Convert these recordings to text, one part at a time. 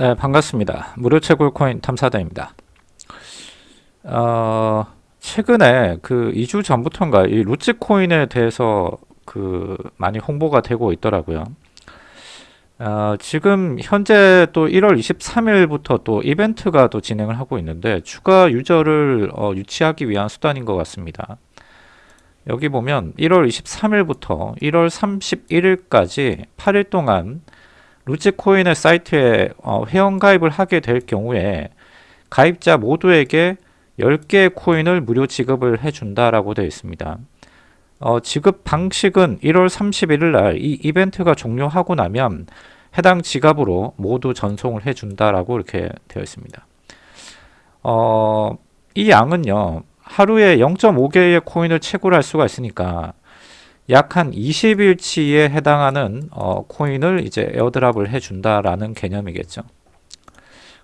네, 반갑습니다. 무료 채굴 코인 탐사다입니다. 어, 최근에 그 2주 전부터인가 이 루치 코인에 대해서 그 많이 홍보가 되고 있더라고요. 어, 지금 현재 또 1월 23일부터 또 이벤트가 또 진행을 하고 있는데 추가 유저를 어, 유치하기 위한 수단인 것 같습니다. 여기 보면 1월 23일부터 1월 31일까지 8일 동안 루치코인의 사이트에 어, 회원가입을 하게 될 경우에 가입자 모두에게 10개의 코인을 무료 지급을 해준다라고 되어 있습니다. 어, 지급 방식은 1월 31일 날 이 이벤트가 종료하고 나면 해당 지갑으로 모두 전송을 해준다라고 이렇게 되어 있습니다. 어, 이 양은요, 하루에 0.5개의 코인을 채굴할 수가 있으니까 약 한 20일치에 해당하는 어, 코인을 이제 airdrop을 해준다라는 개념이겠죠.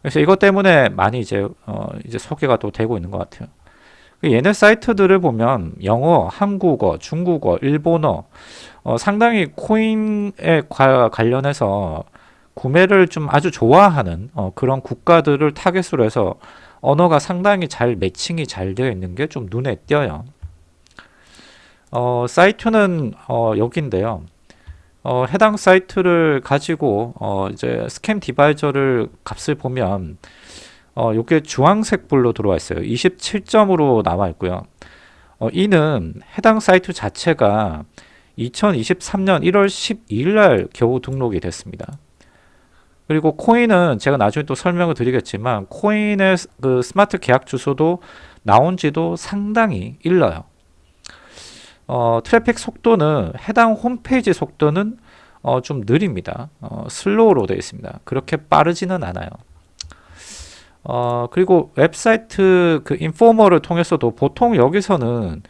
그래서 이것 때문에 많이 이제 어, 이제 소개가 또 되고 있는 것 같아요. 그 얘네 사이트들을 보면 영어, 한국어, 중국어, 일본어 어, 상당히 코인에 과, 관련해서 구매를 좀 아주 좋아하는 어, 그런 국가들을 타겟으로 해서 언어가 상당히 잘 매칭이 잘 되어 있는 게 좀 눈에 띄어요. 어, 사이트는 어, 여기인데요. 어, 해당 사이트를 가지고 어, 이제 Scamadviser를 값을 보면 어, 이게 주황색 불로 들어와 있어요. 27점으로 나와 있고요. 어, 이는 해당 사이트 자체가 2023년 1월 12일 날 겨우 등록이 됐습니다. 그리고 코인은 제가 나중에 또 설명을 드리겠지만 코인의 그 스마트 계약 주소도 나온 지도 상당히 일러요. 어, 트래픽 속도는 해당 홈페이지 속도는 어, 좀 느립니다. 어, slow로 되어 있습니다. 그렇게 빠르지는 않아요. 어, 그리고 웹사이트 그 인포머를 통해서도 보통 여기서는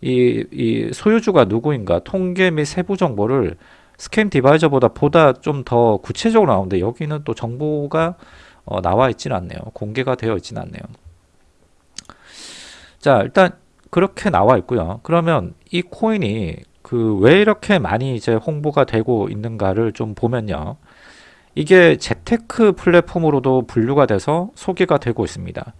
이, 이 소유주가 누구인가 통계 및 세부 정보를 스캠 어드바이저보다 보다 좀 더 구체적으로 나오는데 여기는 또 정보가 어, 나와 있지는 않네요. 공개가 되어 있지는 않네요. 자 일단 그렇게 나와 있고요. 그러면 이 코인이 그 왜 이렇게 많이 이제 홍보가 되고 있는가를 좀 보면요. 이게 재테크 플랫폼으로도 분류가 돼서 소개가 되고 있습니다.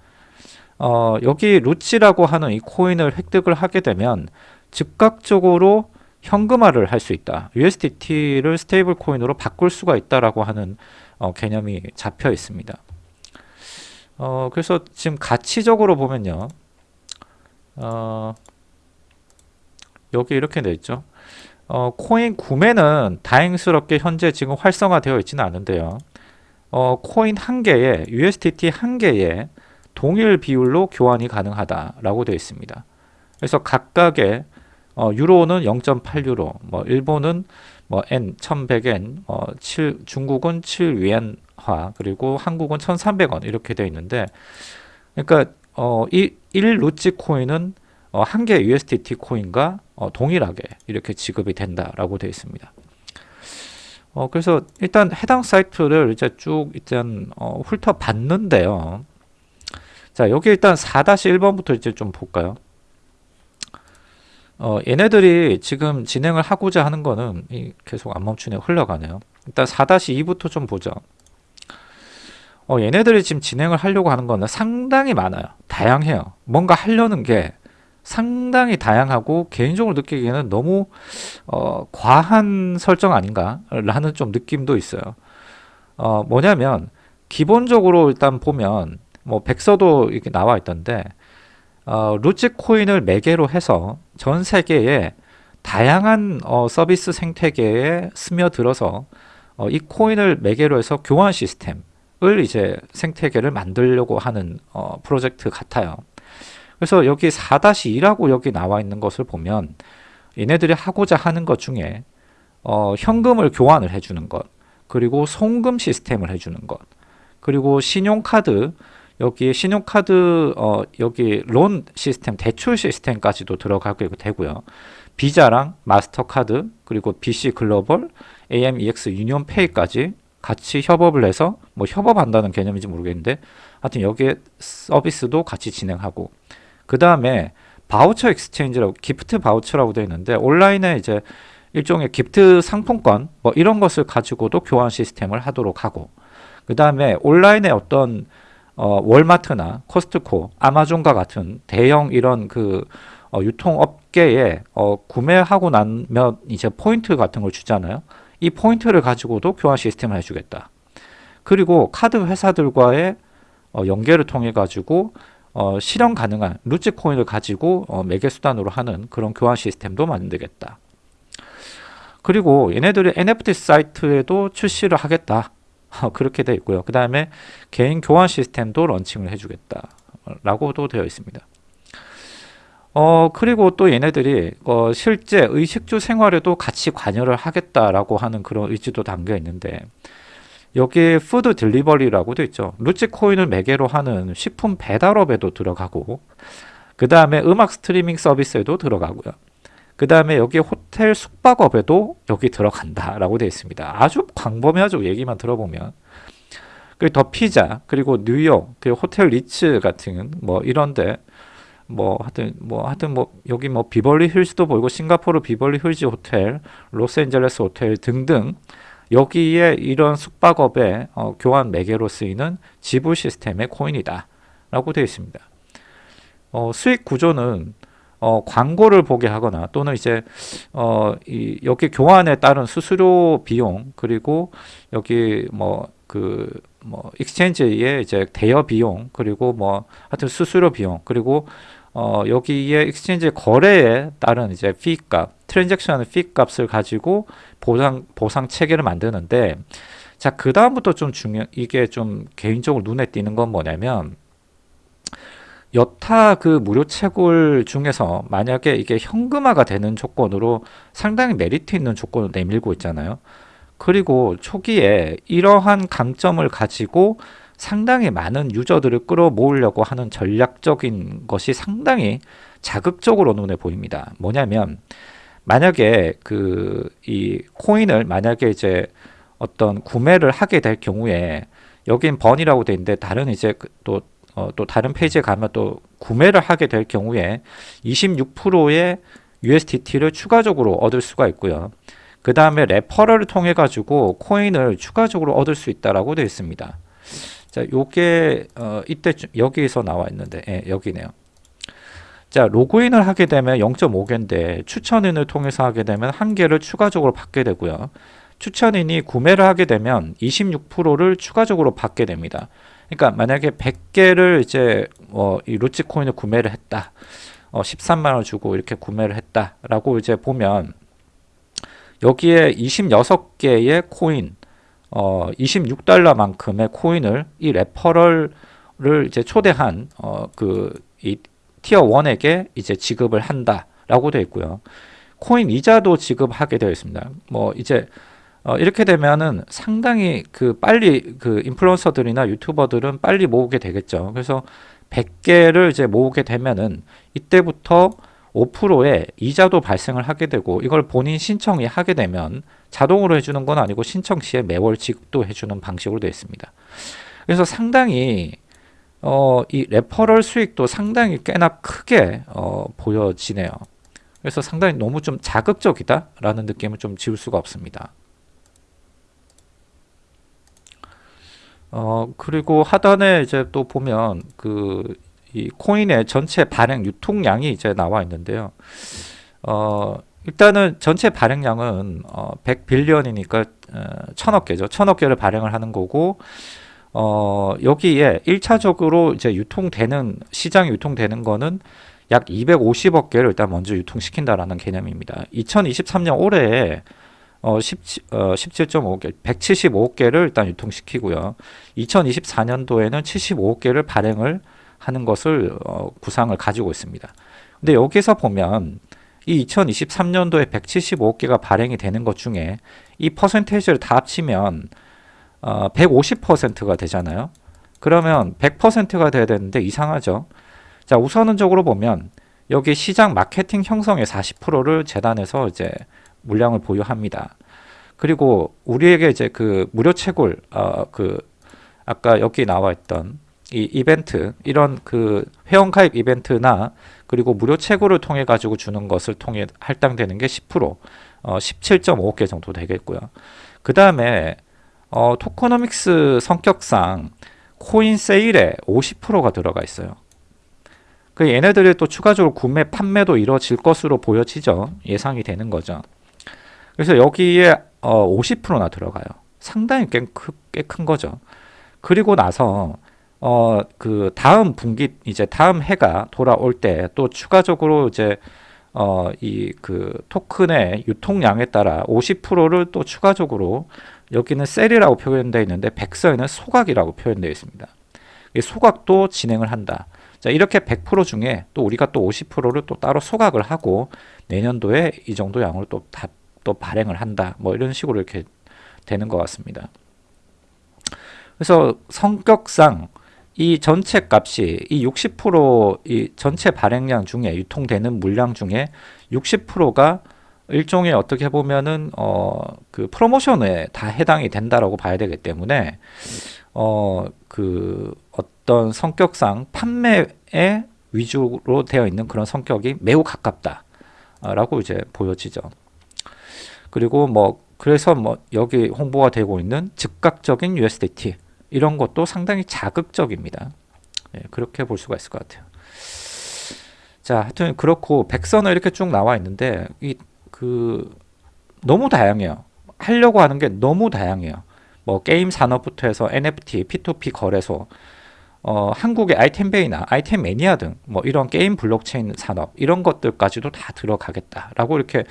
어, 여기 루치라고 하는 이 코인을 획득을 하게 되면 즉각적으로 현금화를 할 수 있다. USDT를 스테이블 코인으로 바꿀 수가 있다라고 하는 어, 개념이 잡혀 있습니다. 어, 그래서 지금 가치적으로 보면요. 어, 여기 이렇게 돼 있죠. 어, 코인 구매는 다행스럽게 현재 지금 활성화되어 있지는 않은데요. 어, 코인 한 개에 USDT 한 개에 동일 비율로 교환이 가능하다라고 되어 있습니다. 그래서 각각의 어, 유로는 0.8유로, 뭐 일본은 뭐 N 1100엔, 어, 7 중국은 7위엔화, 그리고 한국은 1,300원 이렇게 되어 있는데 그러니까 어, 이 1루치 코인은 어, 한개 USDT 코인과 어, 동일하게 이렇게 지급이 된다라고 되어 있습니다. 어, 그래서 일단 해당 사이트를 이제 쭉 일단 어, 훑어봤는데요. 자, 여기 일단 4-1번부터 이제 좀 볼까요? 어, 얘네들이 지금 진행을 하고자 하는 거는 계속 안 멈추네 흘러가네요. 일단 4-2부터 좀 보죠. 어, 얘네들이 지금 진행을 하려고 하는 거는 상당히 많아요. 다양해요. 뭔가 하려는 게 상당히 다양하고 개인적으로 느끼기에는 너무 어, 과한 설정 아닌가 라는 좀 느낌도 있어요. 어, 뭐냐면 기본적으로 일단 보면 뭐 백서도 이렇게 나와 있던데 어, 루치 코인을 매개로 해서 전 세계에 다양한 어, 서비스 생태계에 스며들어서 어, 이 코인을 매개로 해서 교환 시스템 을 이제 생태계를 만들려고 하는 어, 프로젝트 같아요. 그래서 여기 4-2라고 여기 나와 있는 것을 보면 얘네들이 하고자 하는 것 중에 어, 현금을 교환을 해주는 것 그리고 송금 시스템을 해주는 것 그리고 신용카드 여기 신용카드 어, 여기 loan 시스템 대출 시스템까지도 들어가게 되고요. 비자랑 마스터카드 그리고 BC 글로벌 AMEX 유니온페이까지 같이 협업을 해서 뭐 협업한다는 개념인지 모르겠는데 하여튼 여기에 서비스도 같이 진행하고 그 다음에 voucher exchange라고 gift voucher라고 되어 있는데 온라인에 이제 일종의 gift 상품권 뭐 이런 것을 가지고도 교환 시스템을 하도록 하고 그 다음에 온라인에 어떤 어, 월마트나 코스트코, 아마존과 같은 대형 이런 그 어, 유통업계에 어, 구매하고 나면 이제 포인트 같은 걸 주잖아요. 이 포인트를 가지고도 교환 시스템을 해주겠다. 그리고 카드 회사들과의 어, 연계를 통해 가지고 어, 실현 가능한 루치 코인을 가지고 어, 매개 수단으로 하는 그런 교환 시스템도 만들겠다. 그리고 얘네들이 NFT 사이트에도 출시를 하겠다. 그렇게 되어 있고요. 그 다음에 개인 교환 시스템도 런칭을 해주겠다. 라고도 되어 있습니다. 어, 그리고 또 얘네들이 어, 실제 의식주 생활에도 같이 관여를 하겠다라고 하는 그런 의지도 담겨 있는데 여기에 food delivery라고 되어 있죠. 루치 코인을 매개로 하는 식품 배달업에도 들어가고 그 다음에 음악 스트리밍 서비스에도 들어가고요. 그 다음에 여기 호텔 숙박업에도 여기 들어간다 라고 되어 있습니다. 아주 광범위하죠. 얘기만 들어보면. 그리고 더 피자, 그리고 뉴욕, 그리고 호텔 리츠 같은 뭐 이런데 뭐 하여튼 뭐 하여튼 뭐 여기 뭐 비벌리 힐스도 보이고 싱가포르 비벌리 힐즈 호텔, 로스앤젤레스 호텔 등등 여기에 이런 숙박업의 어, 교환 매개로 쓰이는 지불 시스템의 코인이다 라고 되어 있습니다. 어, 수익 구조는 어, 광고를 보게 하거나 또는 이제 어, 이, 여기 교환에 따른 수수료 비용 그리고 여기 뭐 그 뭐 익스체인지의 이제 대여 비용 그리고 뭐 하여튼 수수료 비용 그리고 어, 여기에 exchange 거래에 따른 이제 fee 값, transaction fee 값을 가지고 보상 보상 체계를 만드는데 자, 그 다음부터 좀 중요 이게 좀 개인적으로 눈에 띄는 건 뭐냐면 여타 그 무료 채굴 중에서 만약에 이게 현금화가 되는 조건으로 상당히 메리트 있는 조건을 내밀고 있잖아요. 그리고 초기에 이러한 강점을 가지고 상당히 많은 유저들을 끌어모으려고 하는 전략적인 것이 상당히 자극적으로 눈에 보입니다. 뭐냐면 만약에 그 이 코인을 만약에 이제 어떤 구매를 하게 될 경우에 여긴 번이라고 돼 있는데 다른 이제 그또 어, 또 다른 페이지에 가면 또 구매를 하게 될 경우에 26%의 USDT를 추가적으로 얻을 수가 있고요. 그 다음에 레퍼럴을 통해 가지고 코인을 추가적으로 얻을 수 있다라고 되어 있습니다. 자, 요게 어, 이때 여기에서 나와 있는데 예, 여기네요. 자, 로그인을 하게 되면 0.5개인데 추천인을 통해서 하게 되면 한 개를 추가적으로 받게 되고요. 추천인이 구매를 하게 되면 26%를 추가적으로 받게 됩니다. 그러니까 만약에 100개를 이제 어, 이 루치 코인을 구매를 했다. 어, 13만 원 주고 이렇게 구매를 했다라고 이제 보면 여기에 26개의 코인 어, 26달러만큼의 코인을 이 레퍼럴을 이제 초대한 어, 그이 티어 1에게 이제 지급을 한다라고 되어 있고요. 코인 이자도 지급하게 되어 있습니다. 뭐 이제 어, 이렇게 되면은 상당히 그 빨리 그 인플루언서들이나 유튜버들은 빨리 모으게 되겠죠. 그래서 100개를 이제 모으게 되면은 이때부터 5%의 이자도 발생을 하게 되고 이걸 본인 신청이 하게 되면 자동으로 해주는 건 아니고 신청 시에 매월 지급도 해주는 방식으로 되어 있습니다. 그래서 상당히 어, 이 레퍼럴 수익도 상당히 꽤나 크게 어, 보여지네요. 그래서 상당히 너무 좀 자극적이다라는 느낌을 좀 지울 수가 없습니다. 어 그리고 하단에 이제 또 보면 그 이 코인의 전체 발행 유통량이 이제 나와 있는데요. 어 일단은 전체 발행량은 어 100빌리언이니까 어, 천억 개죠. 천억 개를 발행을 하는 거고 어 여기에 1차적으로 이제 유통되는 시장에 유통되는 거는 약 250억 개를 일단 먼저 유통시킨다라는 개념입니다. 2023년 올해에 어, 17, 어, 17.5개, 175억 개를 일단 유통시키고요. 2024년도에는 75억 개를 발행을 하는 것을 어, 구상을 가지고 있습니다. 근데 여기서 보면 이 2023년도에 175억 개가 발행이 되는 것 중에 이 퍼센테이지를 다 합치면 어, 150%가 되잖아요. 그러면 100%가 돼야 되는데 이상하죠. 자, 우선적으로 보면 여기 시장 마케팅 형성의 40%를 재단에서 이제 물량을 보유합니다. 그리고 우리에게 이제 그 무료 채굴 어 그 아까 여기 나와 있던 이 이벤트 이런 그 회원 가입 이벤트나 그리고 무료 채굴을 통해 가지고 주는 것을 통해 할당되는 게 10% 어, 17.5개 정도 되겠고요. 그 다음에 어, 토코노믹스 성격상 코인 세일에 50%가 들어가 있어요. 그 얘네들이 또 추가적으로 구매 판매도 이루어질 것으로 보여지죠. 예상이 되는 거죠. 그래서 여기에 어, 50%나 들어가요. 상당히 꽤 큰 거죠. 그리고 나서 어, 그 다음 분기 이제 다음 해가 돌아올 때 또 추가적으로 이제 어, 이 그 토큰의 유통량에 따라 50%를 또 추가적으로 여기는 셀이라고 표현되어 있는데 백서에는 소각이라고 표현되어 있습니다. 이 소각도 진행을 한다. 자, 이렇게 100% 중에 또 우리가 또 50%를 또 따로 소각을 하고 내년도에 이 정도 양으로 또, 다, 또 발행을 한다. 뭐 이런 식으로 이렇게 되는 것 같습니다. 그래서 성격상 이 전체 값이 이 60%이 전체 발행량 중에 유통되는 물량 중에 60%가 일종의 어떻게 보면은 어 그 프로모션에 다 해당이 된다라고 봐야 되기 때문에 어 그 어떤 성격상 판매에 위주로 되어 있는 그런 성격이 매우 가깝다라고 이제 보여지죠. 그리고 뭐 그래서 뭐 여기 홍보가 되고 있는 즉각적인 USDT 이런 것도 상당히 자극적입니다. 예, 그렇게 볼 수가 있을 것 같아요. 자, 하여튼 그렇고 백서는 이렇게 쭉 나와 있는데 이 그 너무 다양해요. 하려고 하는 게 너무 다양해요. 뭐 게임 산업부터 해서 NFT, P2P 거래소, 어, 한국의 아이템 베이나 아이템 매니아 등 뭐 이런 게임 블록체인 산업 이런 것들까지도 다 들어가겠다라고 이렇게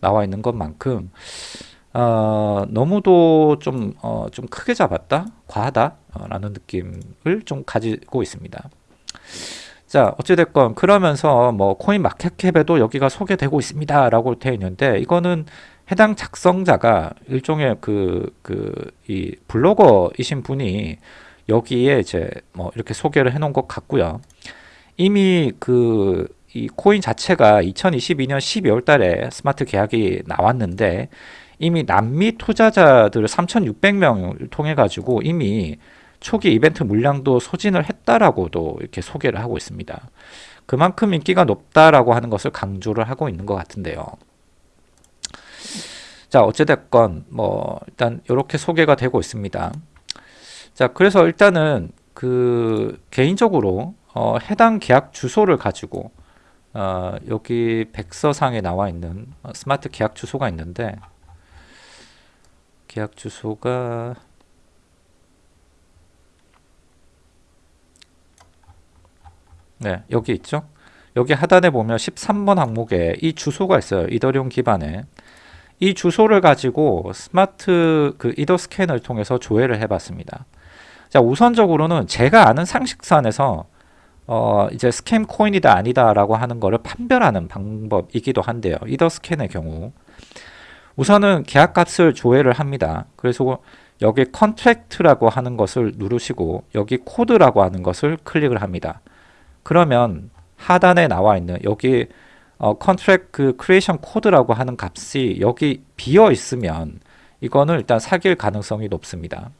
나와 있는 것만큼 어, 너무도 좀, 어, 좀 크게 잡았다? 과하다? 라는 느낌을 좀 가지고 있습니다. 자, 어찌됐건, 그러면서 뭐, 코인 마켓캡에도 여기가 소개되고 있습니다. 라고 되어 있는데, 이거는 해당 작성자가 일종의 그, 그, 이 블로거이신 분이 여기에 이제 뭐, 이렇게 소개를 해 놓은 것 같고요. 이미 그, 이 코인 자체가 2022년 12월 달에 스마트 계약이 나왔는데, 이미 남미 투자자들 3,600명을 통해 가지고 이미 초기 이벤트 물량도 소진을 했다라고도 이렇게 소개를 하고 있습니다. 그만큼 인기가 높다라고 하는 것을 강조를 하고 있는 것 같은데요. 자, 어찌됐건 뭐 일단 이렇게 소개가 되고 있습니다. 자, 그래서 일단은 그 개인적으로 어, 해당 계약 주소를 가지고 어, 여기 백서상에 나와 있는 어, 스마트 계약 주소가 있는데 계약 주소가 네 여기 있죠? 여기 하단에 보면 13번 항목에 이 주소가 있어요 이더리움 기반에. 이 주소를 가지고 스마트 그 이더 스캔을 통해서 조회를 해 봤습니다. 자 우선적으로는 제가 아는 상식선에서 어 이제 scam 코인이다 아니다 라고 하는 거를 판별하는 방법이기도 한데요 이더 스캔의 경우 우선은 계약값을 조회를 합니다. 그래서 여기 contract라고 하는 것을 누르시고 여기 code라고 하는 것을 클릭을 합니다. 그러면 하단에 나와 있는 여기 어, contract 그 creation code라고 하는 값이 여기 비어 있으면 이거는 일단 사기일 가능성이 높습니다.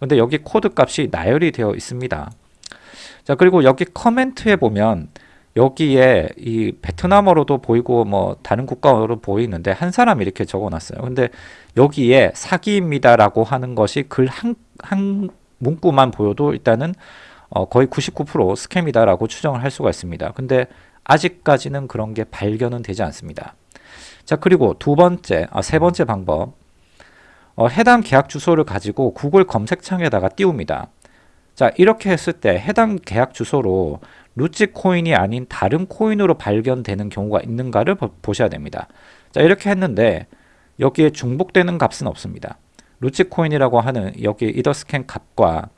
근데 여기 코드 값이 나열이 되어 있습니다. 자 그리고 여기 comment에 보면 여기에 이 베트남어로도 보이고 뭐 다른 국가어로 보이는데 한 사람이 이렇게 적어놨어요. 근데 여기에 사기입니다라고 하는 것이 글한 한 문구만 보여도 일단은 어 거의 99% scam이다라고 추정을 할 수가 있습니다. 근데 아직까지는 그런 게 발견은 되지 않습니다. 자 그리고 두 번째, 아, 세 번째 방법 어, 해당 계약 주소를 가지고 구글 검색창에다가 띄웁니다. 자 이렇게 했을 때 해당 계약 주소로 루치 코인이 아닌 다른 코인으로 발견되는 경우가 있는가를 보 셔야 됩니다. 자 이렇게 했는데 여기에 중복되는 값은 없습니다. 루치 코인이라고 하는 여기 이더스캔 값과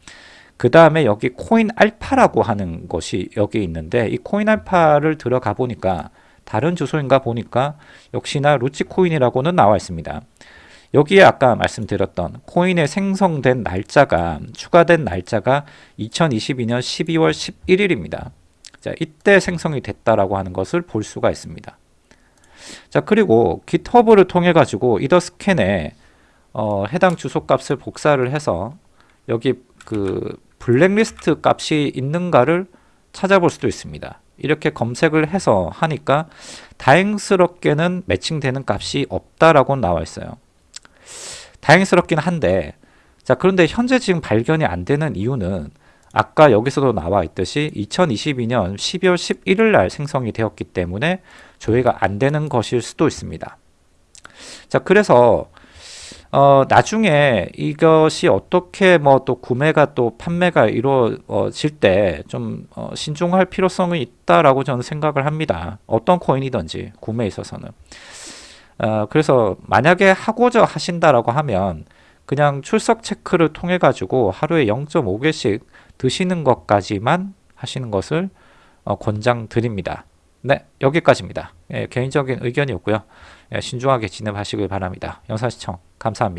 그 다음에 여기 코인 알파라고 하는 것이 여기 있는데 이 코인 알파를 들어가 보니까 다른 주소인가 보니까 역시나 루치 코인이라고는 나와 있습니다. 여기에 아까 말씀드렸던 코인의 생성된 날짜가 추가된 날짜가 2022년 12월 11일입니다. 자, 이때 생성이 됐다라고 하는 것을 볼 수가 있습니다. 자, 그리고 GitHub를 통해 가지고 이더 스캔에 어, 해당 주소 값을 복사를 해서 여기 그 블랙리스트 값이 있는가를 찾아볼 수도 있습니다. 이렇게 검색을 해서 하니까 다행스럽게는 매칭되는 값이 없다라고 나와 있어요. 다행스럽긴 한데 자, 그런데 현재 지금 발견이 안 되는 이유는 아까 여기서도 나와 있듯이 2022년 12월 11일 날 생성이 되었기 때문에 조회가 안 되는 것일 수도 있습니다. 자, 그래서 어, 나중에 이것이 어떻게 뭐 또 구매가 또 판매가 이루어질 때좀 어, 신중할 필요성이 있다라고 저는 생각을 합니다. 어떤 코인이든지 구매에 있어서는. 어, 그래서 만약에 하고자 하신다라고 하면 그냥 출석 체크를 통해 가지고 하루에 0.5개씩 드시는 것까지만 하시는 것을 어, 권장드립니다. 네, 여기까지입니다. 예, 개인적인 의견이었고요. 예, 신중하게 진행하시길 바랍니다. 영상 시청 감사합니다.